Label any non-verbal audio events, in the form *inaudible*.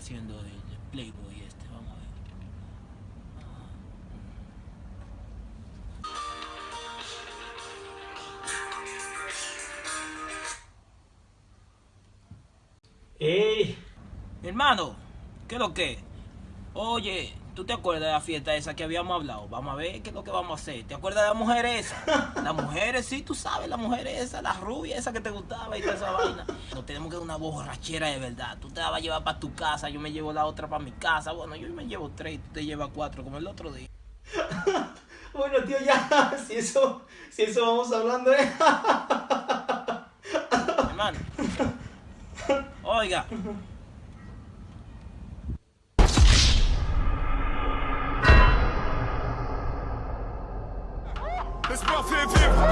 haciendo el Playboy este? Vamos a ver. ¡Ey! Hermano, ¿qué es lo que? Oye, ¿tú te acuerdas de la fiesta esa que habíamos hablado? Vamos a ver qué es lo que vamos a hacer. ¿Te acuerdas de la mujer esa? Las mujeres, sí, tú sabes, la mujer esa, la rubia esa que te gustaba y toda esa vaina. Nos tenemos que dar una borrachera de verdad. Tú te la vas a llevar para tu casa, yo me llevo la otra para mi casa. Bueno, yo me llevo tres, tú te llevas cuatro, como el otro día. *laughs* Bueno, tío, ya, *laughs* si eso, si eso vamos hablando, ¿eh? Hermano. *laughs* Oiga, Laisse-moi faire